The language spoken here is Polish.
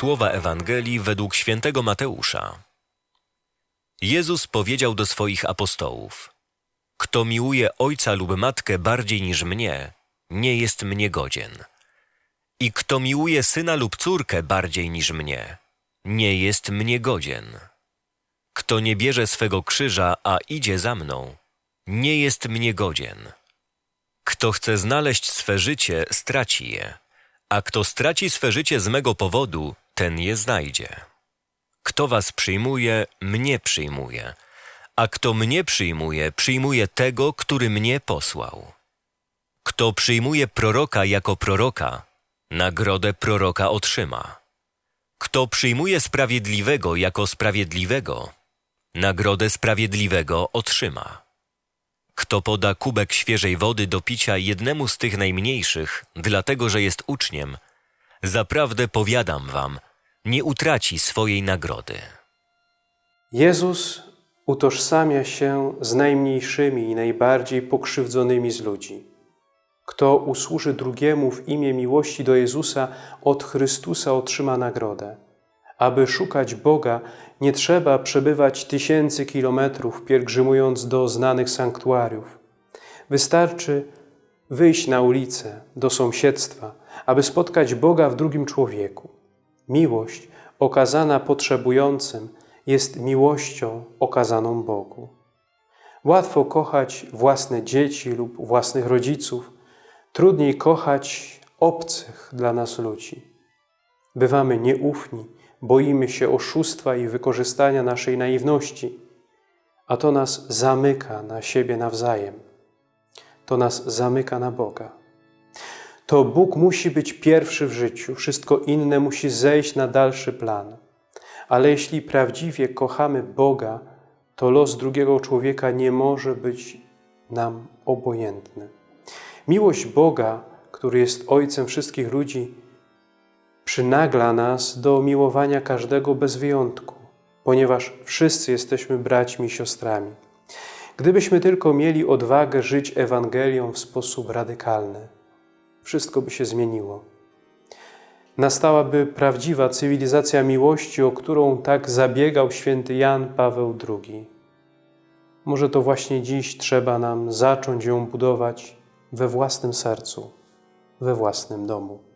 Słowa Ewangelii według świętego Mateusza. Jezus powiedział do swoich apostołów: Kto miłuje ojca lub matkę bardziej niż mnie, nie jest mnie godzien. I kto miłuje syna lub córkę bardziej niż mnie, nie jest mnie godzien. Kto nie bierze swego krzyża, a idzie za mną, nie jest mnie godzien. Kto chce znaleźć swe życie, straci je, a kto straci swe życie z mego powodu, ten je znajdzie. Kto was przyjmuje, mnie przyjmuje, a kto mnie przyjmuje, przyjmuje tego, który mnie posłał. Kto przyjmuje proroka jako proroka, nagrodę proroka otrzyma. Kto przyjmuje sprawiedliwego jako sprawiedliwego, nagrodę sprawiedliwego otrzyma. Kto poda kubek świeżej wody do picia jednemu z tych najmniejszych, dlatego że jest uczniem, zaprawdę powiadam wam, nie utraci swojej nagrody. Jezus utożsamia się z najmniejszymi i najbardziej pokrzywdzonymi z ludzi. Kto usłuży drugiemu w imię miłości do Jezusa, od Chrystusa otrzyma nagrodę. Aby szukać Boga, nie trzeba przebywać tysięcy kilometrów, pielgrzymując do znanych sanktuariów. Wystarczy wyjść na ulicę, do sąsiedztwa, aby spotkać Boga w drugim człowieku. Miłość okazana potrzebującym jest miłością okazaną Bogu. Łatwo kochać własne dzieci lub własnych rodziców, trudniej kochać obcych dla nas ludzi. Bywamy nieufni, boimy się oszustwa i wykorzystania naszej naiwności, a to nas zamyka na siebie nawzajem. To nas zamyka na Boga. To Bóg musi być pierwszy w życiu, wszystko inne musi zejść na dalszy plan. Ale jeśli prawdziwie kochamy Boga, to los drugiego człowieka nie może być nam obojętny. Miłość Boga, który jest Ojcem wszystkich ludzi, przynagla nas do miłowania każdego bez wyjątku, ponieważ wszyscy jesteśmy braćmi i siostrami. Gdybyśmy tylko mieli odwagę żyć Ewangelią w sposób radykalny, wszystko by się zmieniło. Nastałaby prawdziwa cywilizacja miłości, o którą tak zabiegał święty Jan Paweł II. Może to właśnie dziś trzeba nam zacząć ją budować we własnym sercu, we własnym domu.